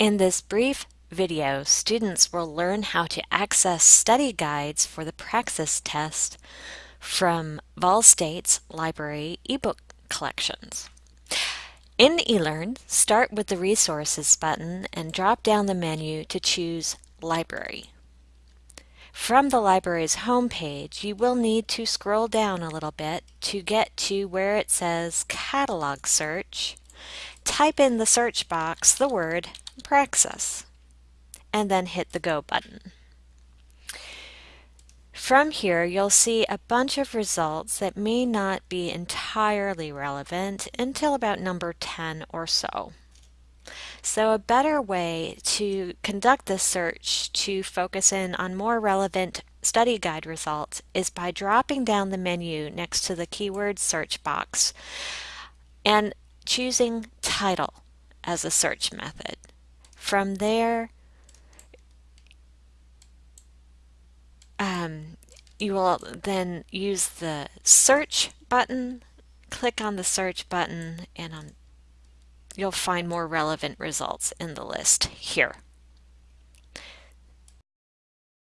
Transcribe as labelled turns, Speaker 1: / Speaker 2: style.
Speaker 1: In this brief video, students will learn how to access study guides for the Praxis test from Vol State's library ebook collections. In eLearn, start with the Resources button and drop down the menu to choose Library. From the library's homepage, you will need to scroll down a little bit to get to where it says Catalog Search. Type in the search box the word Praxis and then hit the Go button. From here, you'll see a bunch of results that may not be entirely relevant until about number 10 or so. So a better way to conduct this search to focus in on more relevant study guide results is by dropping down the menu next to the keyword search box and choosing title as a search method. From there, um, you will then use the search button, click on the search button, and on, you'll find more relevant results in the list here.